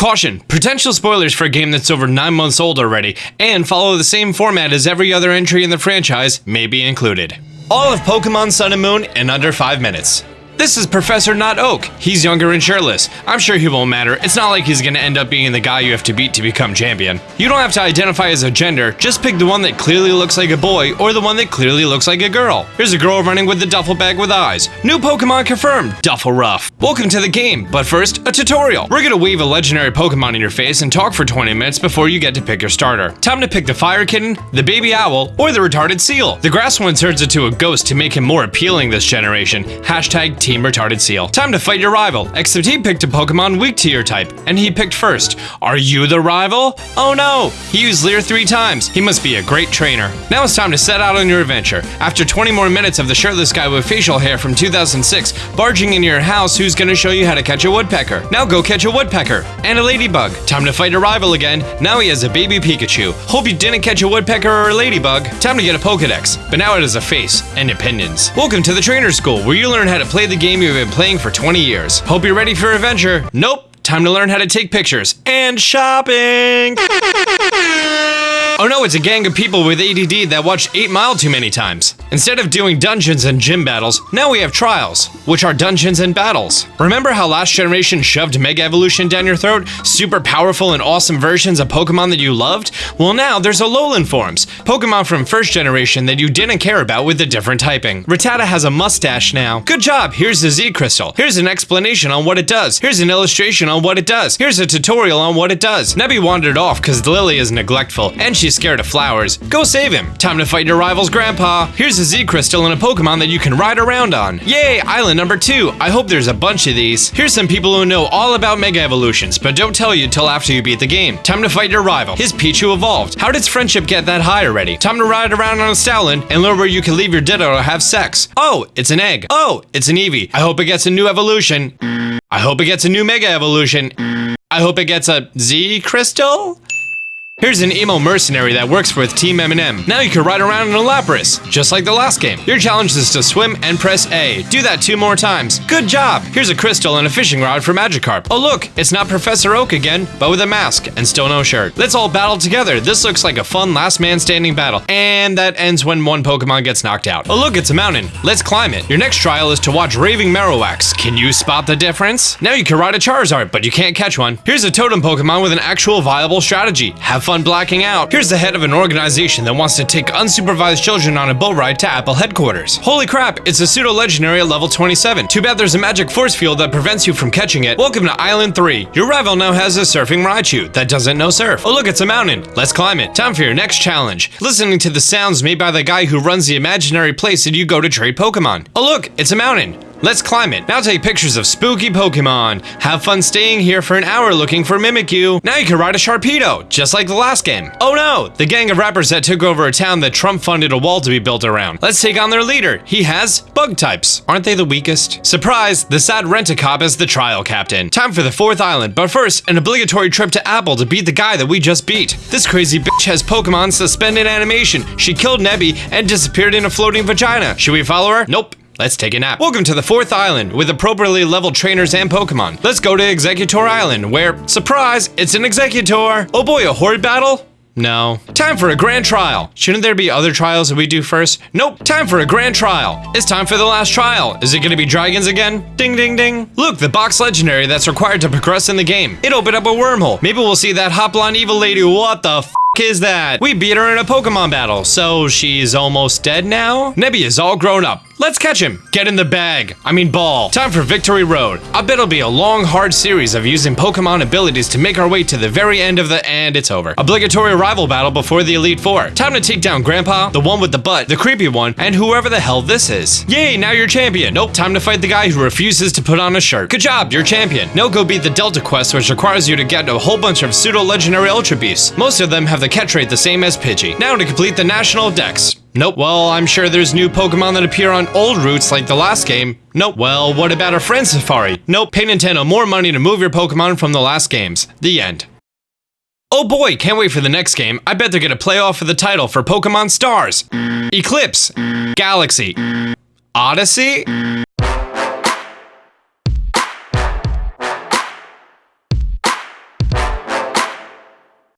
Caution, potential spoilers for a game that's over 9 months old already, and follow the same format as every other entry in the franchise may be included. All of Pokemon Sun and Moon in under 5 minutes. This is Professor Not Oak. He's younger and shirtless. I'm sure he won't matter. It's not like he's gonna end up being the guy you have to beat to become champion. You don't have to identify as a gender, just pick the one that clearly looks like a boy or the one that clearly looks like a girl. Here's a girl running with the duffel bag with eyes. New Pokemon confirmed, Duffleruff. Welcome to the game, but first, a tutorial. We're gonna wave a legendary Pokemon in your face and talk for 20 minutes before you get to pick your starter. Time to pick the Fire Kitten, the Baby Owl, or the Retarded Seal. The grass one turns into a ghost to make him more appealing this generation. Hashtag Team Retarded Seal. Time to fight your rival, except he picked a Pokemon weak to your type, and he picked first. Are you the rival? Oh no! He used Leer three times. He must be a great trainer. Now it's time to set out on your adventure. After 20 more minutes of the shirtless guy with facial hair from 2006 barging into your house who's gonna show you how to catch a woodpecker. Now go catch a woodpecker. And a ladybug. Time to fight a rival again. Now he has a baby Pikachu. Hope you didn't catch a woodpecker or a ladybug. Time to get a Pokedex. But now it has a face and opinions. Welcome to the Trainer School, where you learn how to play the game you've been playing for 20 years. Hope you're ready for adventure. Nope. Time to learn how to take pictures and shopping. Oh no, it's a gang of people with ADD that watched 8 Mile too many times. Instead of doing dungeons and gym battles, now we have trials, which are dungeons and battles. Remember how last generation shoved Mega Evolution down your throat? Super powerful and awesome versions of Pokemon that you loved? Well now there's Alolan forms, Pokemon from first generation that you didn't care about with the different typing. Rattata has a mustache now. Good job, here's the Z Crystal. Here's an explanation on what it does. Here's an illustration on what it does. Here's a tutorial on what it does. Nebby wandered off because Lillie is neglectful, and she's scared of flowers. Go save him. Time to fight your rival's grandpa. Here's a Z crystal and a Pokemon that you can ride around on. Yay, island number two. I hope there's a bunch of these. Here's some people who know all about Mega Evolutions, but don't tell you till after you beat the game. Time to fight your rival. His Pichu evolved. How did friendship get that high already? Time to ride around on a Stoutland and learn where you can leave your Ditto to have sex. Oh, it's an egg. Oh, it's an Eevee. I hope it gets a new evolution. I hope it gets a new Mega Evolution. I hope it gets a Z crystal? Here's an emo mercenary that works with Team M&M. Now you can ride around in a Lapras, just like the last game. Your challenge is to swim and press A. Do that two more times. Good job! Here's a crystal and a fishing rod for Magikarp. Oh look, it's not Professor Oak again, but with a mask and still no shirt. Let's all battle together. This looks like a fun last man standing battle. And that ends when one Pokemon gets knocked out. Oh look, it's a mountain. Let's climb it. Your next trial is to watch Raving Marowaks. Can you spot the difference? Now you can ride a Charizard, but you can't catch one. Here's a totem Pokemon with an actual viable strategy. Have fun blacking out. Here's the head of an organization that wants to take unsupervised children on a bull ride to Apple headquarters. Holy crap, it's a pseudo-legendary at level 27. Too bad there's a magic force field that prevents you from catching it. Welcome to Island 3. Your rival now has a surfing Raichu that doesn't know surf. Oh look, it's a mountain. Let's climb it. Time for your next challenge. Listening to the sounds made by the guy who runs the imaginary place that you go to trade Pokemon. Oh look, it's a mountain. Let's climb it. Now take pictures of spooky Pokemon. Have fun staying here for an hour looking for Mimikyu. Now you can ride a Sharpedo, just like the last game. Oh no, the gang of rappers that took over a town that Trump funded a wall to be built around. Let's take on their leader. He has bug types. Aren't they the weakest? Surprise, the sad Rent-A-Cop is the trial captain. Time for the fourth island, but first, an obligatory trip to Apple to beat the guy that we just beat. This crazy bitch has Pokemon suspended animation. She killed Nebby and disappeared in a floating vagina. Should we follow her? Nope. Let's take a nap. Welcome to the fourth island with appropriately leveled trainers and Pokemon. Let's go to Exeggutor Island where, surprise, it's an Exeggutor! Oh boy, a horde battle? No. Time for a grand trial. Shouldn't there be other trials that we do first? Nope. Time for a grand trial. It's time for the last trial. Is it gonna be dragons again? Ding ding ding. Look, the box legendary that's required to progress in the game. It opened up a wormhole. Maybe we'll see that hot blonde evil lady. What the f is that? We beat her in a Pokemon battle, so she's almost dead now? Nebby is all grown up. Let's catch him. Get in the bag. I mean ball. Time for Victory Road. I bet it'll be a long, hard series of using Pokemon abilities to make our way to the very end of the and it's over. Obligatory rival battle before the Elite Four. Time to take down Grandpa, the one with the butt, the creepy one, and whoever the hell this is. Yay, now you're champion. Nope, time to fight the guy who refuses to put on a shirt. Good job, you're champion. Now go beat the Delta Quest, which requires you to get a whole bunch of pseudo-legendary Ultra Beasts. Most of them have the catch rate the same as Pidgey. Now to complete the National Dex. Nope. Well, I'm sure there's new Pokemon that appear on old routes like the last game. Nope. Well, what about a friend Safari? Nope. Pay Nintendo more money to move your Pokemon from the last games. The end. Oh boy, can't wait for the next game. I bet they're gonna play off for the title for Pokemon Stars. Eclipse. Galaxy. Odyssey.